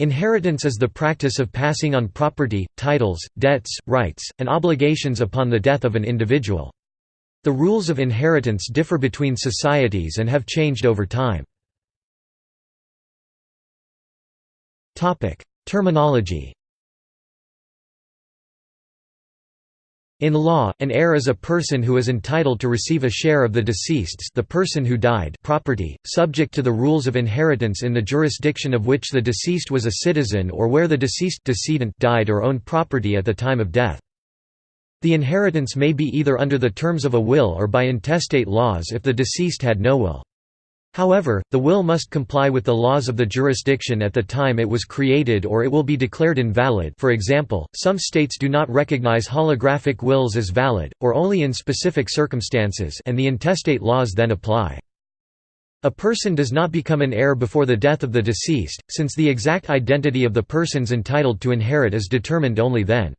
Inheritance is the practice of passing on property, titles, debts, rights, and obligations upon the death of an individual. The rules of inheritance differ between societies and have changed over time. Terminology In law, an heir is a person who is entitled to receive a share of the deceased's the person who died property, subject to the rules of inheritance in the jurisdiction of which the deceased was a citizen or where the deceased decedent died or owned property at the time of death. The inheritance may be either under the terms of a will or by intestate laws if the deceased had no will. However, the will must comply with the laws of the jurisdiction at the time it was created or it will be declared invalid for example, some states do not recognize holographic wills as valid, or only in specific circumstances and the intestate laws then apply. A person does not become an heir before the death of the deceased, since the exact identity of the persons entitled to inherit is determined only then.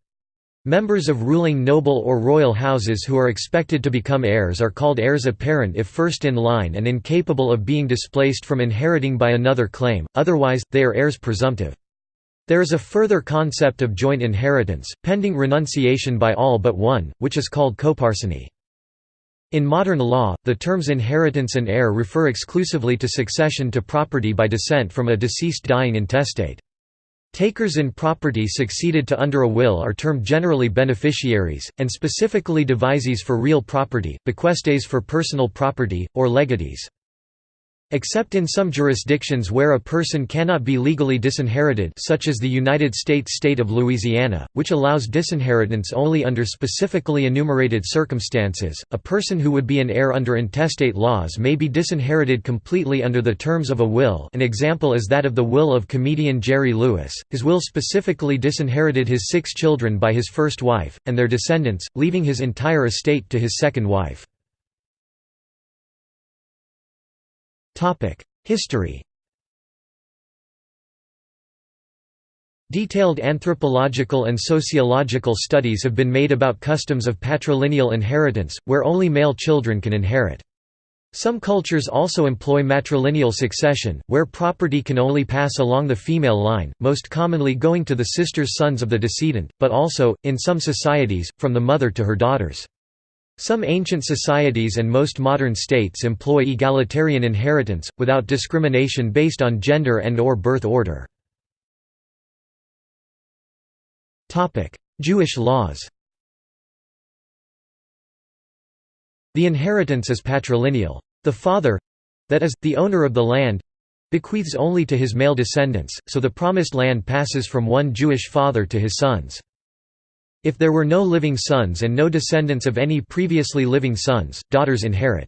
Members of ruling noble or royal houses who are expected to become heirs are called heirs apparent if first in line and incapable of being displaced from inheriting by another claim, otherwise, they are heirs presumptive. There is a further concept of joint inheritance, pending renunciation by all but one, which is called coparceny. In modern law, the terms inheritance and heir refer exclusively to succession to property by descent from a deceased dying intestate. Takers in property succeeded to under a will are termed generally beneficiaries, and specifically devisees for real property, bequestees for personal property, or legatees. Except in some jurisdictions where a person cannot be legally disinherited such as the United States state of Louisiana, which allows disinheritance only under specifically enumerated circumstances, a person who would be an heir under intestate laws may be disinherited completely under the terms of a will. An example is that of the will of comedian Jerry Lewis, his will specifically disinherited his six children by his first wife, and their descendants, leaving his entire estate to his second wife. History Detailed anthropological and sociological studies have been made about customs of patrilineal inheritance, where only male children can inherit. Some cultures also employ matrilineal succession, where property can only pass along the female line, most commonly going to the sister's sons of the decedent, but also, in some societies, from the mother to her daughters. Some ancient societies and most modern states employ egalitarian inheritance, without discrimination based on gender and or birth order. Jewish laws The inheritance is patrilineal. The father—that is, the owner of the land—bequeaths only to his male descendants, so the promised land passes from one Jewish father to his sons. If there were no living sons and no descendants of any previously living sons, daughters inherit.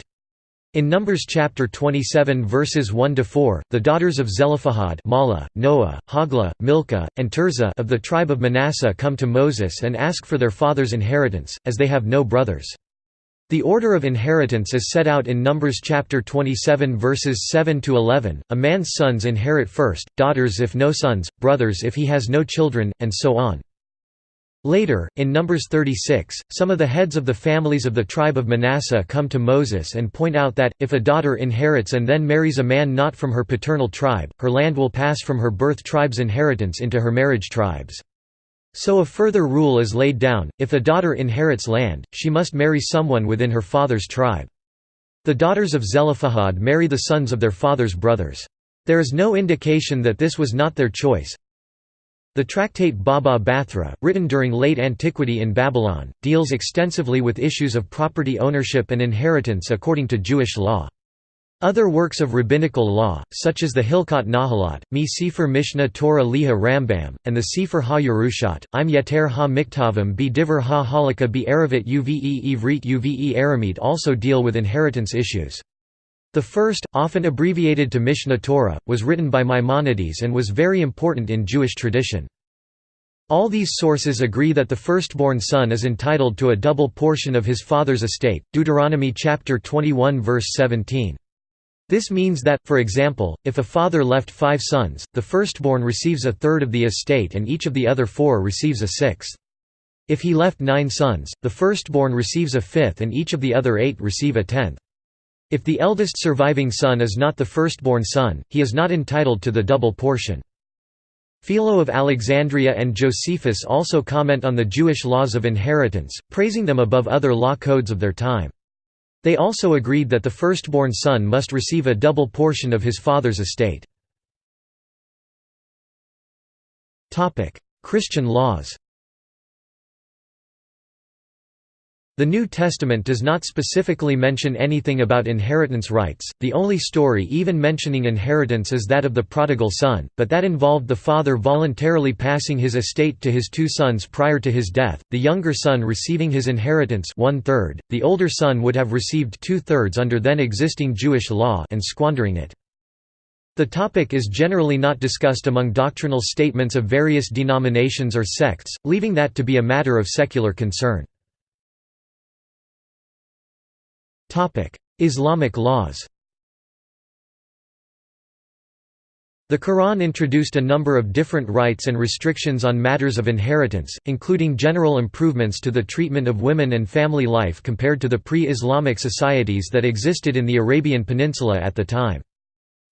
In Numbers chapter 27 verses 1 to 4, the daughters of Zelophehad, Mahlah, Noah, Hoglah, Milcah, and Tirzah of the tribe of Manasseh come to Moses and ask for their father's inheritance, as they have no brothers. The order of inheritance is set out in Numbers chapter 27 verses 7 to 11. A man's sons inherit first, daughters if no sons, brothers if he has no children, and so on. Later, in Numbers 36, some of the heads of the families of the tribe of Manasseh come to Moses and point out that, if a daughter inherits and then marries a man not from her paternal tribe, her land will pass from her birth tribe's inheritance into her marriage tribe's. So a further rule is laid down, if a daughter inherits land, she must marry someone within her father's tribe. The daughters of Zelophehad marry the sons of their father's brothers. There is no indication that this was not their choice, the tractate Baba Bathra, written during late antiquity in Babylon, deals extensively with issues of property ownership and inheritance according to Jewish law. Other works of rabbinical law, such as the Hilkot Nahalot, Mi Sefer Mishneh Torah Liha Rambam, and the Sefer Ha-Yerushat, Im Yeter Ha-Miktavim Bi Diver Ha-Halakha Bi Erevet Uve Ivrit Uve Aramid also deal with inheritance issues. The first, often abbreviated to Mishneh Torah, was written by Maimonides and was very important in Jewish tradition. All these sources agree that the firstborn son is entitled to a double portion of his father's estate Deuteronomy chapter 21 verse 17. This means that, for example, if a father left five sons, the firstborn receives a third of the estate and each of the other four receives a sixth. If he left nine sons, the firstborn receives a fifth and each of the other eight receive a tenth. If the eldest surviving son is not the firstborn son, he is not entitled to the double portion. Philo of Alexandria and Josephus also comment on the Jewish laws of inheritance, praising them above other law codes of their time. They also agreed that the firstborn son must receive a double portion of his father's estate. Christian laws The New Testament does not specifically mention anything about inheritance rights, the only story even mentioning inheritance is that of the prodigal son, but that involved the father voluntarily passing his estate to his two sons prior to his death, the younger son receiving his inheritance one-third, the older son would have received two-thirds under then existing Jewish law and squandering it. The topic is generally not discussed among doctrinal statements of various denominations or sects, leaving that to be a matter of secular concern. Islamic laws The Quran introduced a number of different rights and restrictions on matters of inheritance, including general improvements to the treatment of women and family life compared to the pre-Islamic societies that existed in the Arabian Peninsula at the time.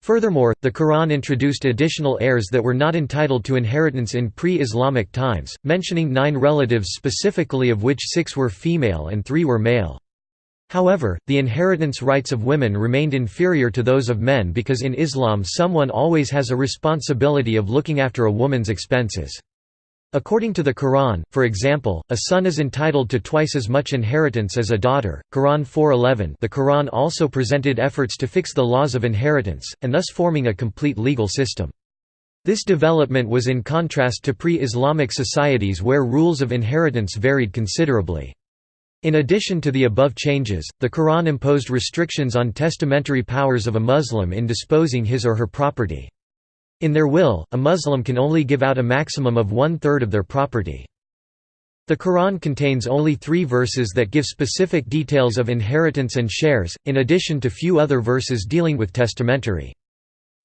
Furthermore, the Quran introduced additional heirs that were not entitled to inheritance in pre-Islamic times, mentioning nine relatives specifically of which six were female and three were male. However, the inheritance rights of women remained inferior to those of men because in Islam someone always has a responsibility of looking after a woman's expenses. According to the Quran, for example, a son is entitled to twice as much inheritance as a daughter. Quran 4:11. The Quran also presented efforts to fix the laws of inheritance and thus forming a complete legal system. This development was in contrast to pre-Islamic societies where rules of inheritance varied considerably. In addition to the above changes, the Quran imposed restrictions on testamentary powers of a Muslim in disposing his or her property. In their will, a Muslim can only give out a maximum of one-third of their property. The Quran contains only three verses that give specific details of inheritance and shares, in addition to few other verses dealing with testamentary.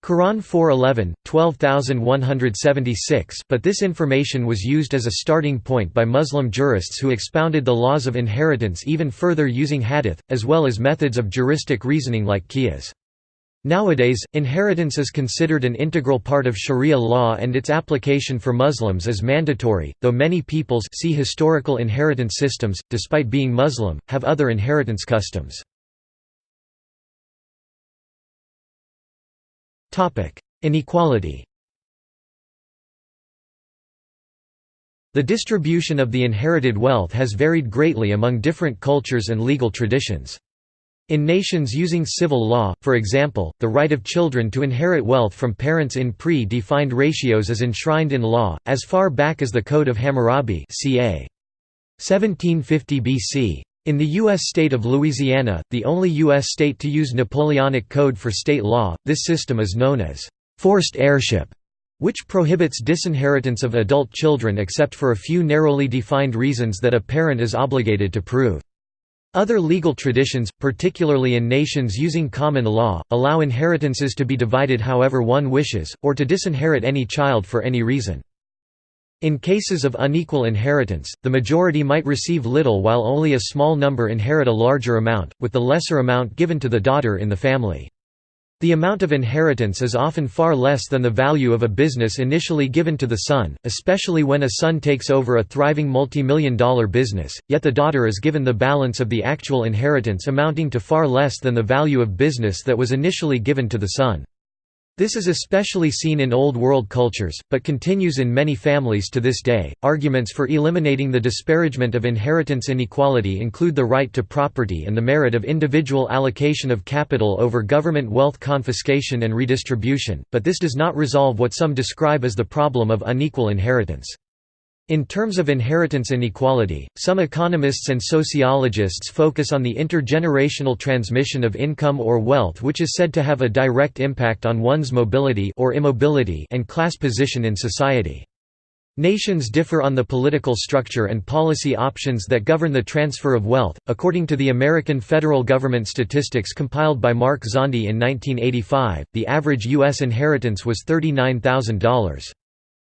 Quran 411, 12176 but this information was used as a starting point by Muslim jurists who expounded the laws of inheritance even further using hadith, as well as methods of juristic reasoning like qiyas. Nowadays, inheritance is considered an integral part of Sharia law and its application for Muslims is mandatory, though many peoples see historical inheritance systems, despite being Muslim, have other inheritance customs. Inequality The distribution of the inherited wealth has varied greatly among different cultures and legal traditions. In nations using civil law, for example, the right of children to inherit wealth from parents in pre-defined ratios is enshrined in law, as far back as the Code of Hammurabi ca. 1750 BC. In the U.S. state of Louisiana, the only U.S. state to use Napoleonic Code for state law, this system is known as forced heirship, which prohibits disinheritance of adult children except for a few narrowly defined reasons that a parent is obligated to prove. Other legal traditions, particularly in nations using common law, allow inheritances to be divided however one wishes, or to disinherit any child for any reason. In cases of unequal inheritance, the majority might receive little while only a small number inherit a larger amount, with the lesser amount given to the daughter in the family. The amount of inheritance is often far less than the value of a business initially given to the son, especially when a son takes over a thriving multi-million dollar business, yet the daughter is given the balance of the actual inheritance amounting to far less than the value of business that was initially given to the son. This is especially seen in Old World cultures, but continues in many families to this day. Arguments for eliminating the disparagement of inheritance inequality include the right to property and the merit of individual allocation of capital over government wealth confiscation and redistribution, but this does not resolve what some describe as the problem of unequal inheritance. In terms of inheritance inequality, some economists and sociologists focus on the intergenerational transmission of income or wealth which is said to have a direct impact on one's mobility or immobility and class position in society. Nations differ on the political structure and policy options that govern the transfer of wealth. According to the American federal government statistics compiled by Mark Zandi in 1985, the average U.S. inheritance was $39,000.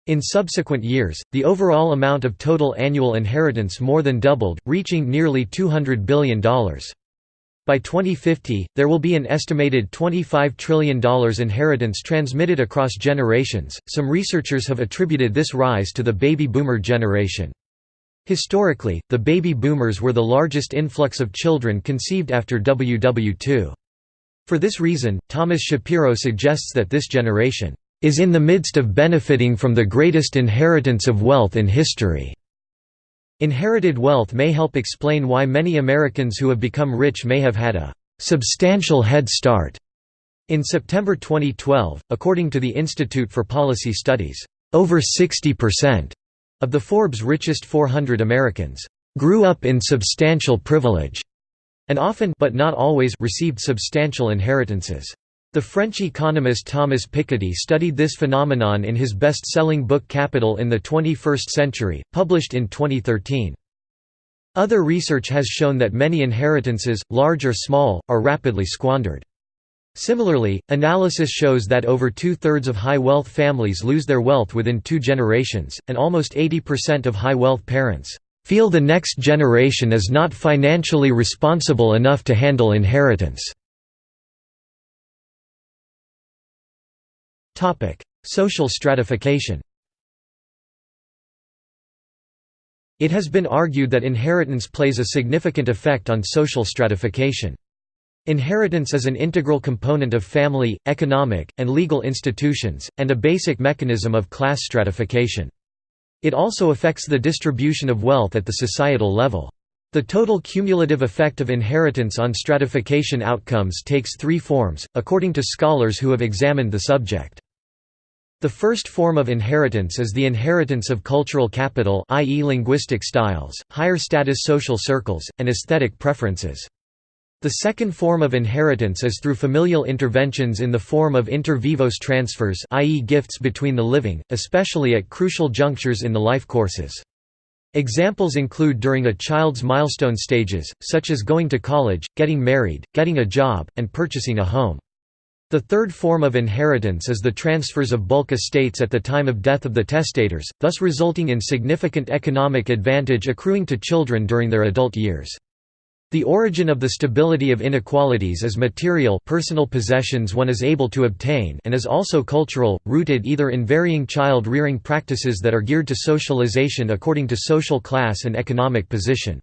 In subsequent years, the overall amount of total annual inheritance more than doubled, reaching nearly $200 billion. By 2050, there will be an estimated $25 trillion inheritance transmitted across generations. Some researchers have attributed this rise to the baby boomer generation. Historically, the baby boomers were the largest influx of children conceived after WW2. For this reason, Thomas Shapiro suggests that this generation is in the midst of benefiting from the greatest inheritance of wealth in history. Inherited wealth may help explain why many Americans who have become rich may have had a substantial head start. In September 2012, according to the Institute for Policy Studies, over 60% of the Forbes richest 400 Americans grew up in substantial privilege and often but not always received substantial inheritances. The French economist Thomas Piketty studied this phenomenon in his best-selling book Capital in the 21st Century, published in 2013. Other research has shown that many inheritances, large or small, are rapidly squandered. Similarly, analysis shows that over two-thirds of high-wealth families lose their wealth within two generations, and almost 80% of high-wealth parents feel the next generation is not financially responsible enough to handle inheritance. Social stratification It has been argued that inheritance plays a significant effect on social stratification. Inheritance is an integral component of family, economic, and legal institutions, and a basic mechanism of class stratification. It also affects the distribution of wealth at the societal level. The total cumulative effect of inheritance on stratification outcomes takes three forms, according to scholars who have examined the subject. The first form of inheritance is the inheritance of cultural capital i.e. linguistic styles, higher status social circles, and aesthetic preferences. The second form of inheritance is through familial interventions in the form of inter vivos transfers i.e. gifts between the living, especially at crucial junctures in the life courses. Examples include during a child's milestone stages, such as going to college, getting married, getting a job, and purchasing a home. The third form of inheritance is the transfers of bulk estates at the time of death of the testators, thus resulting in significant economic advantage accruing to children during their adult years. The origin of the stability of inequalities is material personal possessions one is able to obtain and is also cultural, rooted either in varying child-rearing practices that are geared to socialization according to social class and economic position.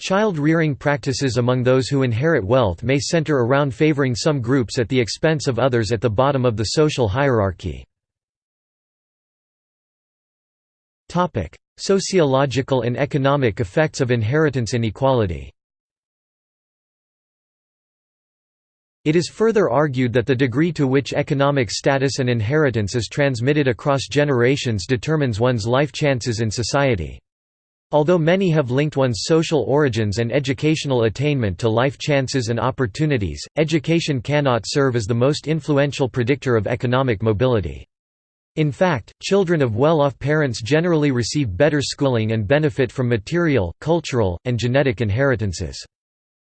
Child-rearing practices among those who inherit wealth may center around favoring some groups at the expense of others at the bottom of the social hierarchy. Sociological and economic effects of inheritance inequality It is further argued that the degree to which economic status and inheritance is transmitted across generations determines one's life chances in society. Although many have linked one's social origins and educational attainment to life chances and opportunities, education cannot serve as the most influential predictor of economic mobility. In fact, children of well-off parents generally receive better schooling and benefit from material, cultural, and genetic inheritances.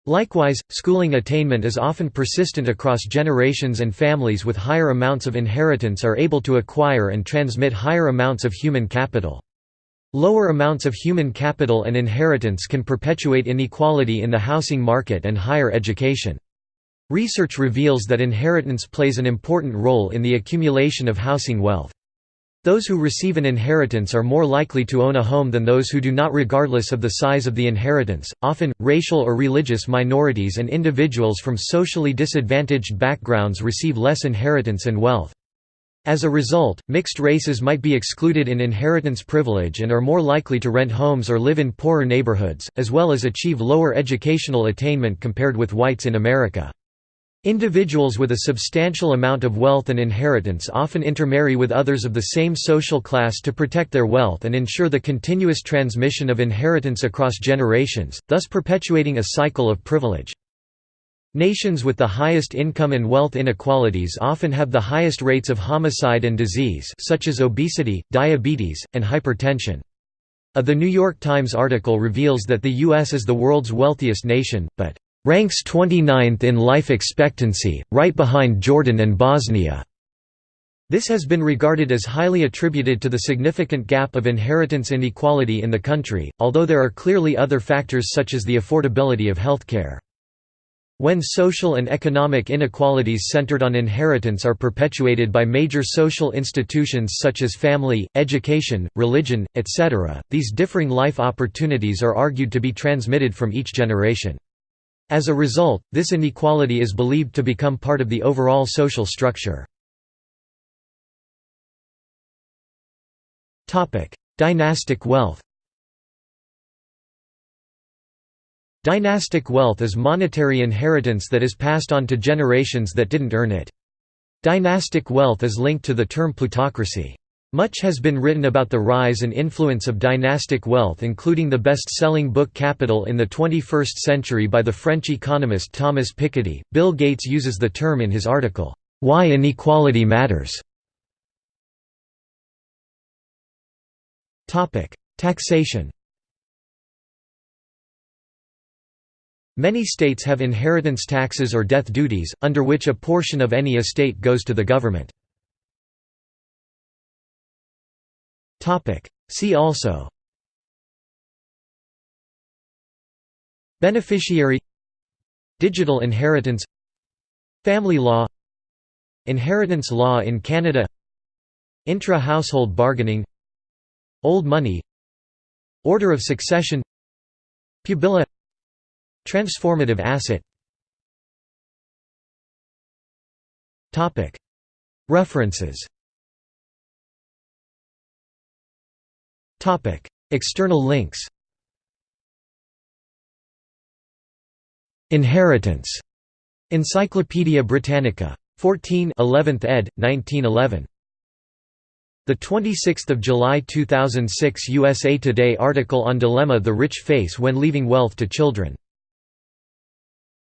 Likewise, schooling attainment is often persistent across generations and families with higher amounts of inheritance are able to acquire and transmit higher amounts of human capital. Lower amounts of human capital and inheritance can perpetuate inequality in the housing market and higher education. Research reveals that inheritance plays an important role in the accumulation of housing wealth. Those who receive an inheritance are more likely to own a home than those who do not regardless of the size of the inheritance. Often, racial or religious minorities and individuals from socially disadvantaged backgrounds receive less inheritance and wealth. As a result, mixed races might be excluded in inheritance privilege and are more likely to rent homes or live in poorer neighborhoods, as well as achieve lower educational attainment compared with whites in America. Individuals with a substantial amount of wealth and inheritance often intermarry with others of the same social class to protect their wealth and ensure the continuous transmission of inheritance across generations, thus perpetuating a cycle of privilege. Nations with the highest income and wealth inequalities often have the highest rates of homicide and disease such as obesity, diabetes, and hypertension. A The New York Times article reveals that the U.S. is the world's wealthiest nation, but ranks 29th in life expectancy, right behind Jordan and Bosnia. This has been regarded as highly attributed to the significant gap of inheritance inequality in the country, although there are clearly other factors such as the affordability of healthcare. When social and economic inequalities centered on inheritance are perpetuated by major social institutions such as family, education, religion, etc., these differing life opportunities are argued to be transmitted from each generation. As a result, this inequality is believed to become part of the overall social structure. Dynastic wealth Dynastic wealth is monetary inheritance that is passed on to generations that didn't earn it. Dynastic wealth is linked to the term plutocracy. Much has been written about the rise and influence of dynastic wealth including the best-selling book Capital in the 21st Century by the French economist Thomas Piketty. Bill Gates uses the term in his article, "'Why Inequality Matters' Taxation Many states have inheritance taxes or death duties, under which a portion of any estate goes to the government. See also Beneficiary Digital inheritance Family law Inheritance law in Canada Intra-household bargaining Old money Order of succession Pubilla Transformative asset References External links Inheritance. Encyclopædia Britannica. 14 11th ed. 1911. The 26th of July 2006 USA Today article on dilemma the rich face when leaving wealth to children